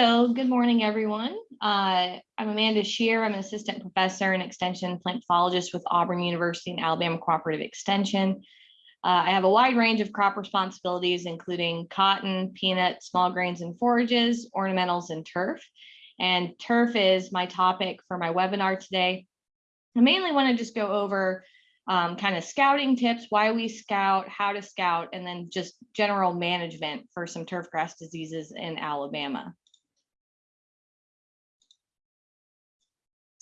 So good morning, everyone. Uh, I'm Amanda Shear. I'm an assistant professor and extension plant pathologist with Auburn University and Alabama Cooperative Extension. Uh, I have a wide range of crop responsibilities, including cotton, peanut, small grains and forages, ornamentals, and turf. And turf is my topic for my webinar today. I mainly want to just go over um, kind of scouting tips, why we scout, how to scout, and then just general management for some turf grass diseases in Alabama.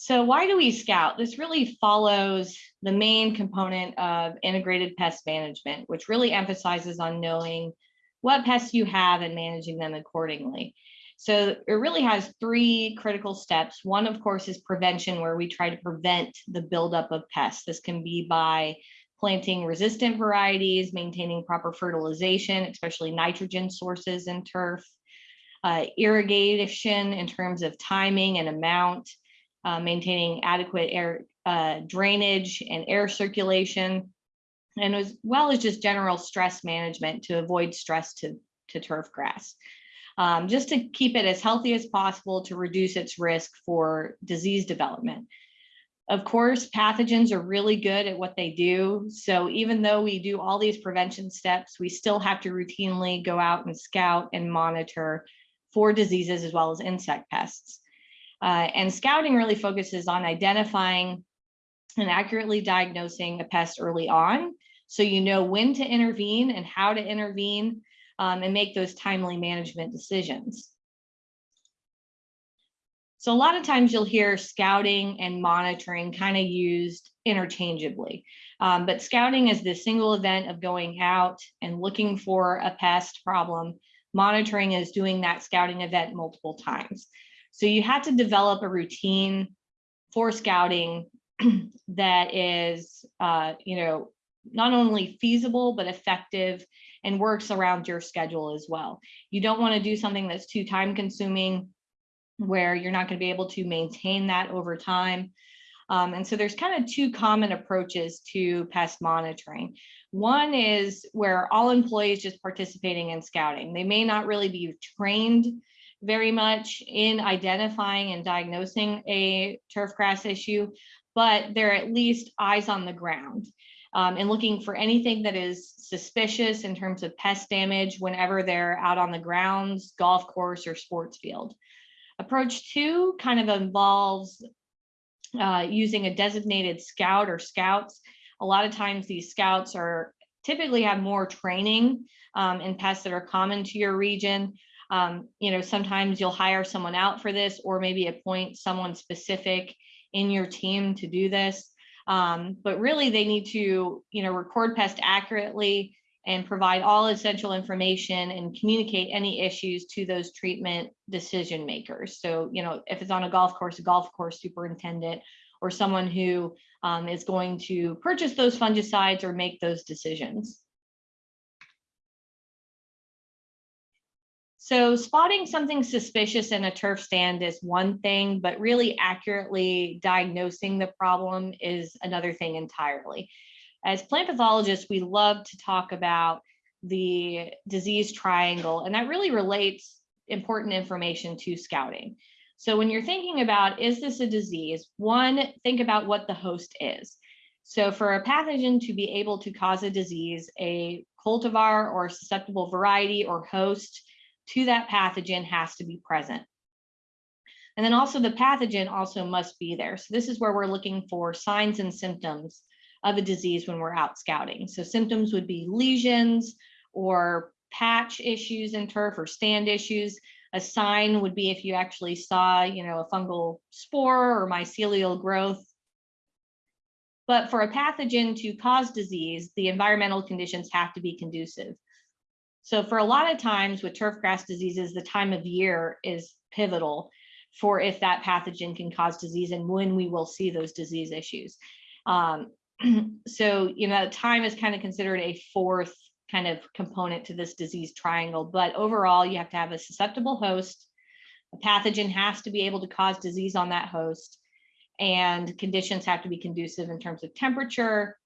So why do we scout? This really follows the main component of integrated pest management, which really emphasizes on knowing what pests you have and managing them accordingly. So it really has three critical steps. One, of course, is prevention, where we try to prevent the buildup of pests. This can be by planting resistant varieties, maintaining proper fertilization, especially nitrogen sources in turf, uh, irrigation in terms of timing and amount, uh, maintaining adequate air uh, drainage and air circulation, and as well as just general stress management to avoid stress to, to turf grass. Um, just to keep it as healthy as possible to reduce its risk for disease development. Of course, pathogens are really good at what they do. So even though we do all these prevention steps, we still have to routinely go out and scout and monitor for diseases as well as insect pests. Uh, and scouting really focuses on identifying and accurately diagnosing a pest early on. So you know when to intervene and how to intervene um, and make those timely management decisions. So a lot of times you'll hear scouting and monitoring kind of used interchangeably. Um, but scouting is the single event of going out and looking for a pest problem. Monitoring is doing that scouting event multiple times. So you had to develop a routine for scouting that is, uh, you know, not only feasible, but effective and works around your schedule as well. You don't want to do something that's too time consuming where you're not going to be able to maintain that over time. Um, and so there's kind of two common approaches to pest monitoring. One is where all employees just participating in scouting. They may not really be trained very much in identifying and diagnosing a turf grass issue, but they're at least eyes on the ground um, and looking for anything that is suspicious in terms of pest damage whenever they're out on the grounds, golf course, or sports field. Approach two kind of involves uh, using a designated scout or scouts. A lot of times these scouts are typically have more training um, in pests that are common to your region, um, you know, sometimes you'll hire someone out for this or maybe appoint someone specific in your team to do this. Um, but really they need to, you know, record pest accurately and provide all essential information and communicate any issues to those treatment decision makers. So, you know, if it's on a golf course, a golf course superintendent or someone who um, is going to purchase those fungicides or make those decisions. So spotting something suspicious in a turf stand is one thing, but really accurately diagnosing the problem is another thing entirely. As plant pathologists, we love to talk about the disease triangle, and that really relates important information to scouting. So when you're thinking about, is this a disease? One, think about what the host is. So for a pathogen to be able to cause a disease, a cultivar or susceptible variety or host to that pathogen has to be present. And then also the pathogen also must be there. So this is where we're looking for signs and symptoms of a disease when we're out scouting. So symptoms would be lesions or patch issues in turf or stand issues. A sign would be if you actually saw, you know, a fungal spore or mycelial growth. But for a pathogen to cause disease, the environmental conditions have to be conducive. So for a lot of times with turf grass diseases, the time of year is pivotal for if that pathogen can cause disease and when we will see those disease issues. Um, so, you know, time is kind of considered a fourth kind of component to this disease triangle, but overall you have to have a susceptible host, a pathogen has to be able to cause disease on that host, and conditions have to be conducive in terms of temperature,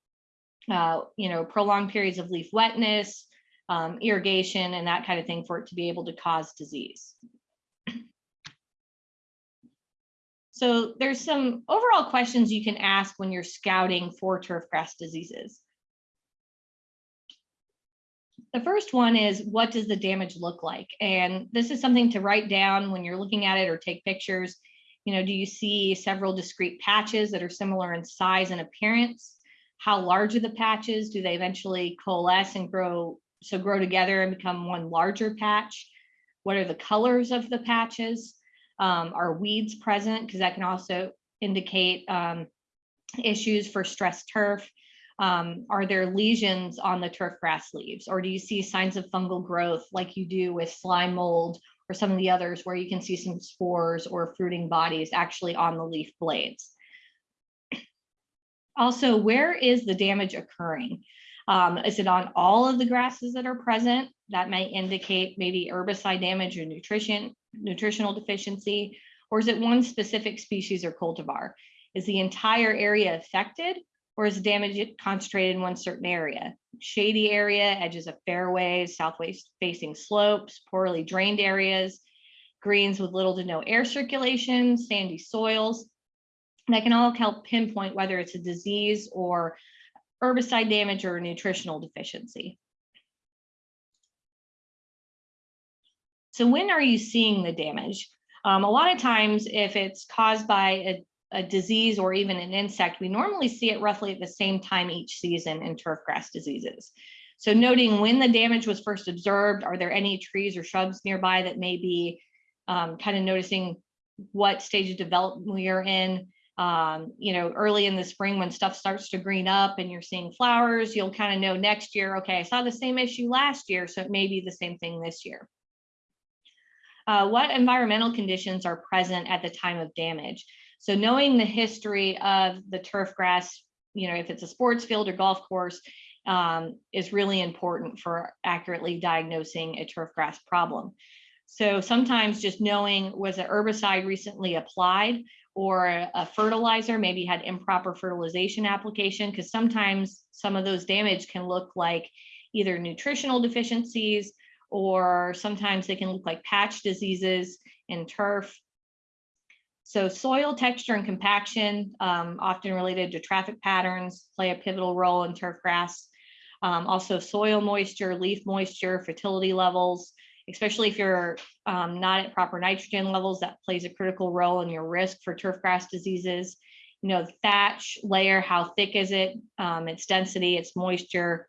uh, you know, prolonged periods of leaf wetness, um, irrigation and that kind of thing for it to be able to cause disease. So there's some overall questions you can ask when you're scouting for turfgrass diseases. The first one is what does the damage look like? And this is something to write down when you're looking at it or take pictures. You know, do you see several discrete patches that are similar in size and appearance? How large are the patches? Do they eventually coalesce and grow, so grow together and become one larger patch? What are the colors of the patches? Um, are weeds present? Because that can also indicate um, issues for stressed turf. Um, are there lesions on the turf grass leaves or do you see signs of fungal growth like you do with slime mold or some of the others where you can see some spores or fruiting bodies actually on the leaf blades? Also, where is the damage occurring? Um, is it on all of the grasses that are present? That might indicate maybe herbicide damage or nutrition, nutritional deficiency, or is it one specific species or cultivar? Is the entire area affected or is damage concentrated in one certain area? Shady area, edges of fairways, southwest facing slopes, poorly drained areas, greens with little to no air circulation, sandy soils. That can all help pinpoint whether it's a disease or herbicide damage or nutritional deficiency. So when are you seeing the damage? Um, a lot of times, if it's caused by a a disease or even an insect, we normally see it roughly at the same time each season in turfgrass diseases. So noting when the damage was first observed, are there any trees or shrubs nearby that may be um, kind of noticing what stage of development we are in. Um, you know, early in the spring when stuff starts to green up and you're seeing flowers, you'll kind of know next year, okay, I saw the same issue last year, so it may be the same thing this year. Uh, what environmental conditions are present at the time of damage? So knowing the history of the turf grass, you know, if it's a sports field or golf course, um, is really important for accurately diagnosing a turf grass problem. So sometimes just knowing was an herbicide recently applied or a fertilizer, maybe had improper fertilization application, because sometimes some of those damage can look like either nutritional deficiencies or sometimes they can look like patch diseases in turf so soil texture and compaction, um, often related to traffic patterns, play a pivotal role in turf grass. Um, also soil moisture, leaf moisture, fertility levels, especially if you're um, not at proper nitrogen levels, that plays a critical role in your risk for turf grass diseases. You know, thatch layer, how thick is it, um, its density, its moisture,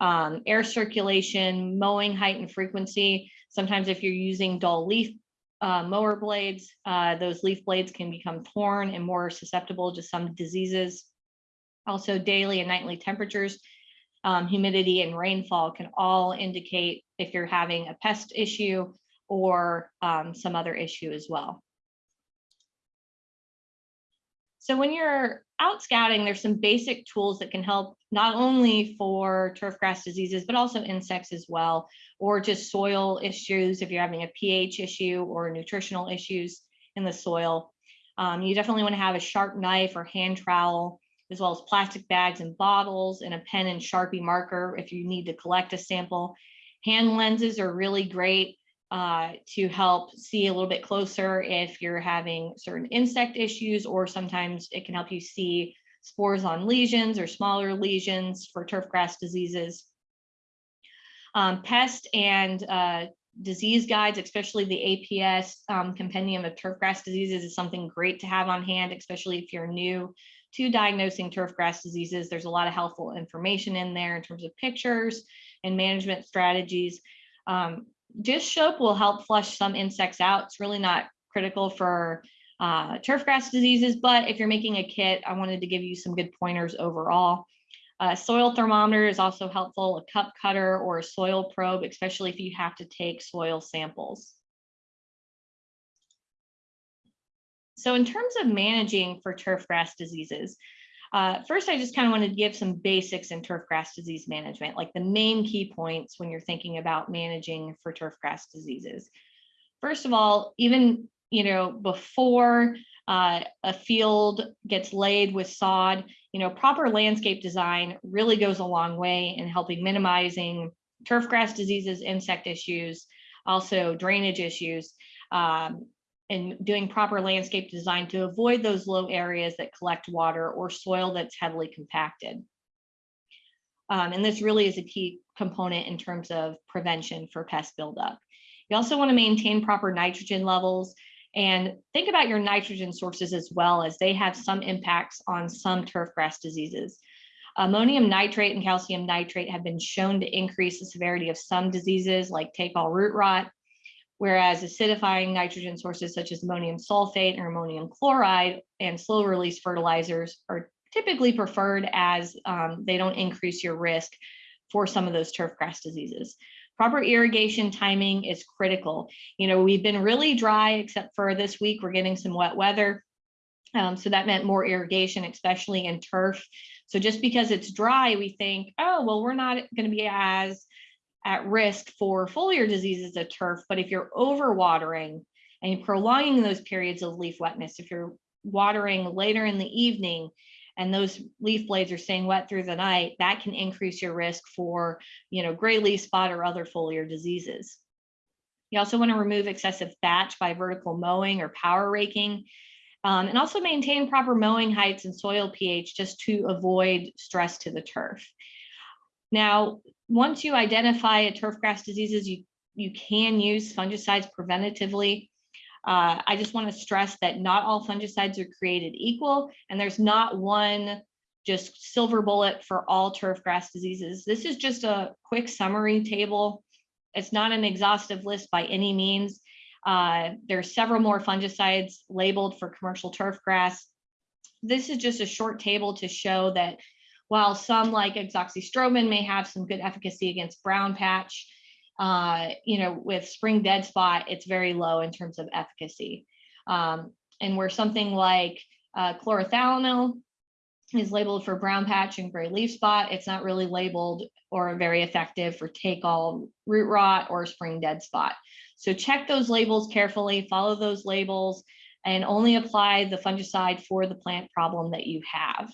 um, air circulation, mowing height and frequency. Sometimes if you're using dull leaf uh, mower blades, uh, those leaf blades can become torn and more susceptible to some diseases. Also daily and nightly temperatures, um, humidity and rainfall can all indicate if you're having a pest issue or um, some other issue as well. So when you're out scouting, there's some basic tools that can help not only for turfgrass diseases, but also insects as well, or just soil issues if you're having a pH issue or nutritional issues in the soil. Um, you definitely want to have a sharp knife or hand trowel, as well as plastic bags and bottles and a pen and Sharpie marker if you need to collect a sample. Hand lenses are really great uh, to help see a little bit closer if you're having certain insect issues, or sometimes it can help you see spores on lesions or smaller lesions for turfgrass diseases. Um, pest and uh, disease guides, especially the APS um, compendium of turfgrass diseases is something great to have on hand, especially if you're new to diagnosing turf grass diseases. There's a lot of helpful information in there in terms of pictures and management strategies. Um, dish soap will help flush some insects out. It's really not critical for uh, turfgrass diseases, but if you're making a kit, I wanted to give you some good pointers overall. Uh, soil thermometer is also helpful, a cup cutter or a soil probe, especially if you have to take soil samples. So in terms of managing for turfgrass diseases, uh, first, I just kind of wanted to give some basics in turfgrass disease management, like the main key points when you're thinking about managing for turfgrass diseases. First of all, even you know before uh, a field gets laid with sod, you know proper landscape design really goes a long way in helping minimizing turfgrass diseases, insect issues, also drainage issues. Um, and doing proper landscape design to avoid those low areas that collect water or soil that's heavily compacted. Um, and this really is a key component in terms of prevention for pest buildup. You also want to maintain proper nitrogen levels and think about your nitrogen sources as well as they have some impacts on some turfgrass diseases. Ammonium nitrate and calcium nitrate have been shown to increase the severity of some diseases like take-all root rot, whereas acidifying nitrogen sources such as ammonium sulfate or ammonium chloride and slow release fertilizers are typically preferred as um, they don't increase your risk for some of those turf grass diseases. Proper irrigation timing is critical. You know, we've been really dry except for this week, we're getting some wet weather. Um, so that meant more irrigation, especially in turf. So just because it's dry, we think, oh, well, we're not going to be as at risk for foliar diseases of turf. But if you're overwatering and prolonging those periods of leaf wetness, if you're watering later in the evening and those leaf blades are staying wet through the night, that can increase your risk for, you know, gray leaf spot or other foliar diseases. You also want to remove excessive thatch by vertical mowing or power raking. Um, and also maintain proper mowing heights and soil pH just to avoid stress to the turf. Now, once you identify a turfgrass diseases, you, you can use fungicides preventatively. Uh, I just want to stress that not all fungicides are created equal, and there's not one just silver bullet for all turfgrass diseases. This is just a quick summary table. It's not an exhaustive list by any means. Uh, there are several more fungicides labeled for commercial turf grass. This is just a short table to show that while some like azoxystrobin may have some good efficacy against brown patch, uh, you know, with spring dead spot, it's very low in terms of efficacy. Um, and where something like uh, chlorothalonil is labeled for brown patch and gray leaf spot, it's not really labeled or very effective for take all root rot or spring dead spot. So check those labels carefully, follow those labels, and only apply the fungicide for the plant problem that you have.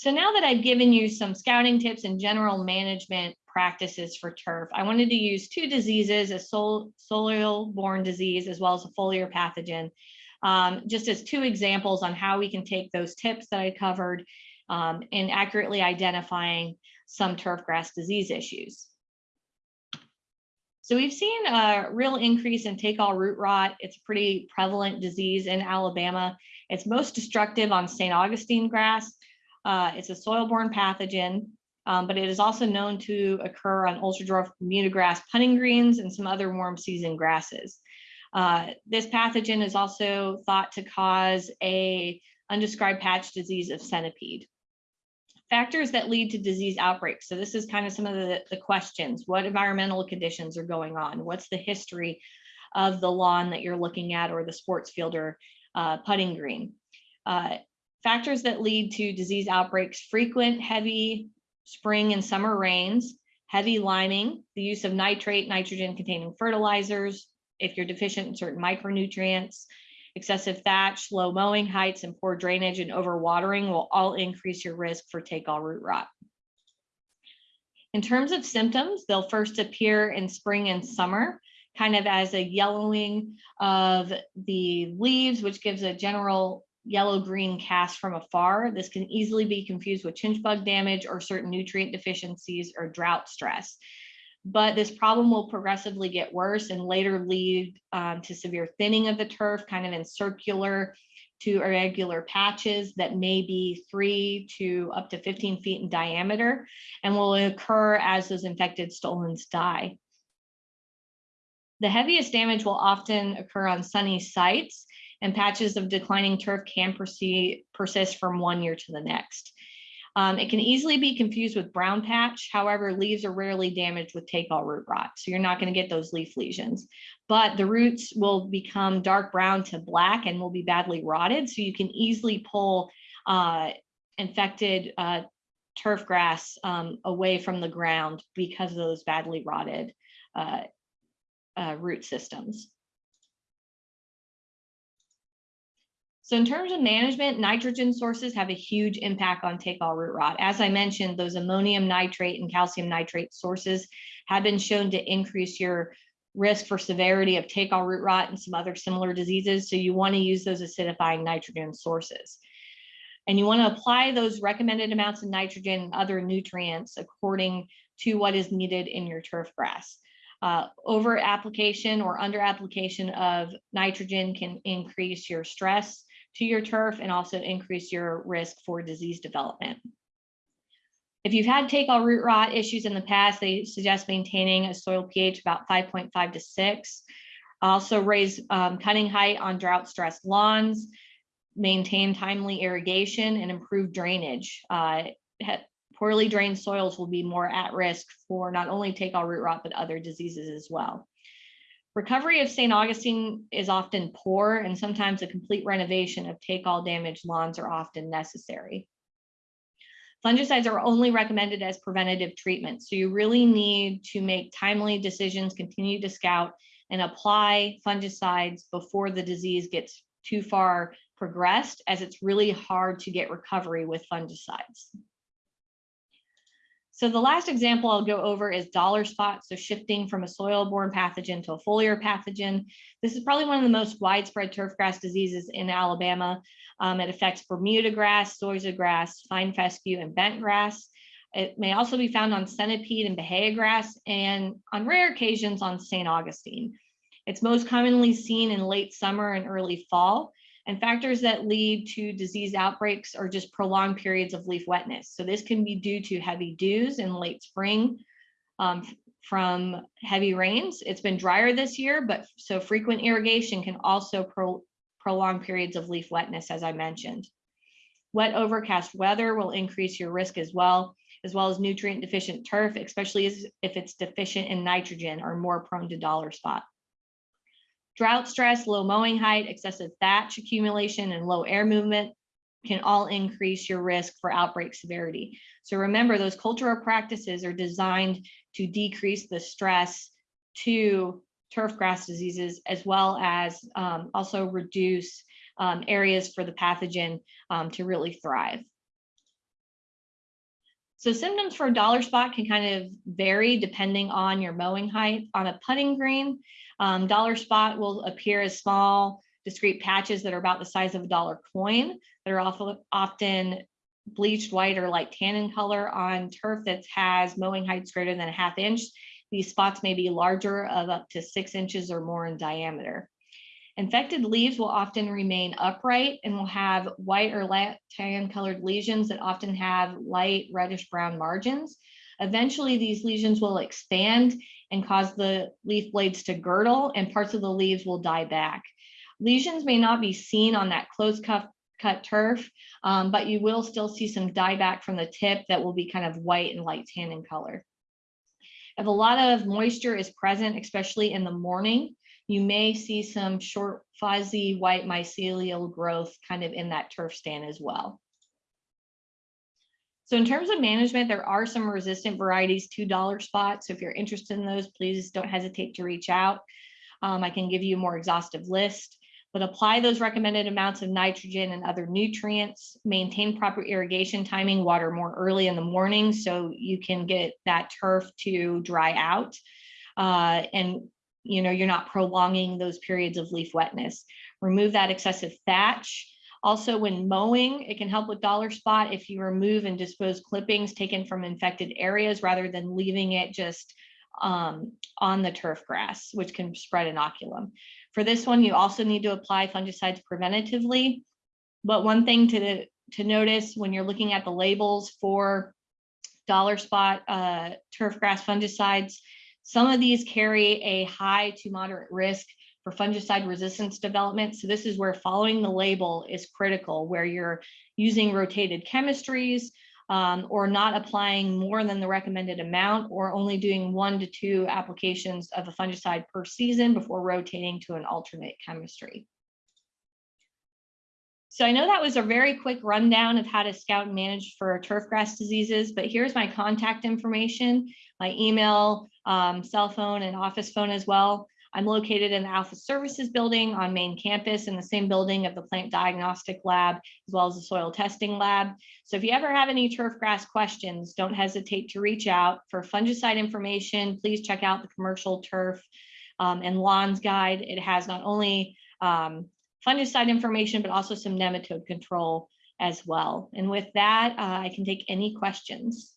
So now that I've given you some scouting tips and general management practices for turf, I wanted to use two diseases, a sol soil-borne disease as well as a foliar pathogen, um, just as two examples on how we can take those tips that I covered um, in accurately identifying some turf grass disease issues. So we've seen a real increase in take-all root rot. It's a pretty prevalent disease in Alabama. It's most destructive on St. Augustine grass. Uh, it's a soil-borne pathogen, um, but it is also known to occur on Ultradwarf grass putting greens and some other warm season grasses. Uh, this pathogen is also thought to cause a undescribed patch disease of centipede factors that lead to disease outbreaks. So this is kind of some of the, the questions. What environmental conditions are going on? What's the history of the lawn that you're looking at or the sports field or uh, putting green? Uh, factors that lead to disease outbreaks, frequent heavy spring and summer rains, heavy liming, the use of nitrate, nitrogen containing fertilizers, if you're deficient in certain micronutrients, excessive thatch, low mowing heights, and poor drainage and overwatering will all increase your risk for take-all root rot. In terms of symptoms, they'll first appear in spring and summer, kind of as a yellowing of the leaves, which gives a general yellow-green cast from afar. This can easily be confused with chinch bug damage or certain nutrient deficiencies or drought stress but this problem will progressively get worse and later lead um, to severe thinning of the turf, kind of in circular to irregular patches that may be three to up to 15 feet in diameter and will occur as those infected stolons die. The heaviest damage will often occur on sunny sites and patches of declining turf can persist from one year to the next. Um, it can easily be confused with brown patch. However, leaves are rarely damaged with take-all root rot. So you're not going to get those leaf lesions, but the roots will become dark brown to black and will be badly rotted. So you can easily pull uh, infected uh, turf grass um, away from the ground because of those badly rotted uh, uh root systems. So in terms of management, nitrogen sources have a huge impact on take-all root rot. As I mentioned, those ammonium nitrate and calcium nitrate sources have been shown to increase your risk for severity of take all root rot and some other similar diseases. So you want to use those acidifying nitrogen sources. And you want to apply those recommended amounts of nitrogen and other nutrients according to what is needed in your turf grass. Uh, over application or under application of nitrogen can increase your stress to your turf and also increase your risk for disease development. If you've had take all root rot issues in the past, they suggest maintaining a soil pH about 5.5 to 6. Also raise um, cutting height on drought stressed lawns, maintain timely irrigation and improve drainage. Uh, poorly drained soils will be more at risk for not only take all root rot, but other diseases as well. Recovery of St. Augustine is often poor and sometimes a complete renovation of take all damaged lawns are often necessary. Fungicides are only recommended as preventative treatment. So you really need to make timely decisions, continue to scout and apply fungicides before the disease gets too far progressed as it's really hard to get recovery with fungicides. So the last example I'll go over is dollar spot. So shifting from a soil-borne pathogen to a foliar pathogen. This is probably one of the most widespread turfgrass diseases in Alabama. Um, it affects Bermuda grass, zoysia grass, fine fescue, and bent grass. It may also be found on centipede and bahia grass, and on rare occasions on St. Augustine. It's most commonly seen in late summer and early fall. And factors that lead to disease outbreaks are just prolonged periods of leaf wetness. So this can be due to heavy dews in late spring um, from heavy rains. It's been drier this year, but so frequent irrigation can also pro prolong periods of leaf wetness, as I mentioned. Wet overcast weather will increase your risk as well, as well as nutrient deficient turf, especially if it's deficient in nitrogen or more prone to dollar spot. Drought stress, low mowing height, excessive thatch accumulation, and low air movement can all increase your risk for outbreak severity. So remember, those cultural practices are designed to decrease the stress to turf grass diseases, as well as um, also reduce um, areas for the pathogen um, to really thrive. So symptoms for dollar spot can kind of vary depending on your mowing height. On a putting green, um, dollar spot will appear as small, discrete patches that are about the size of a dollar coin that are often often bleached white or light tannin color on turf that has mowing heights greater than a half inch. These spots may be larger of up to six inches or more in diameter. Infected leaves will often remain upright and will have white or light tan colored lesions that often have light reddish brown margins. Eventually these lesions will expand and cause the leaf blades to girdle and parts of the leaves will die back. Lesions may not be seen on that close cut, cut turf, um, but you will still see some dieback from the tip that will be kind of white and light tan in color. If a lot of moisture is present, especially in the morning, you may see some short fuzzy white mycelial growth kind of in that turf stand as well. So in terms of management, there are some resistant varieties to dollar spot. So if you're interested in those, please don't hesitate to reach out. Um, I can give you a more exhaustive list, but apply those recommended amounts of nitrogen and other nutrients, maintain proper irrigation timing, water more early in the morning so you can get that turf to dry out. Uh, and you know, you're not prolonging those periods of leaf wetness. Remove that excessive thatch. Also, when mowing, it can help with dollar spot if you remove and dispose clippings taken from infected areas rather than leaving it just um, on the turf grass, which can spread inoculum. For this one, you also need to apply fungicides preventatively. But one thing to, to notice when you're looking at the labels for dollar spot uh, turf grass fungicides, some of these carry a high to moderate risk for fungicide resistance development. So this is where following the label is critical, where you're using rotated chemistries um, or not applying more than the recommended amount or only doing one to two applications of a fungicide per season before rotating to an alternate chemistry. So I know that was a very quick rundown of how to scout and manage for turfgrass diseases, but here's my contact information my email, um, cell phone, and office phone as well. I'm located in the Alfa Services building on main campus in the same building of the plant diagnostic lab, as well as the soil testing lab. So if you ever have any turf grass questions, don't hesitate to reach out. For fungicide information, please check out the commercial turf um, and lawns guide. It has not only um, fungicide information, but also some nematode control as well. And with that, uh, I can take any questions.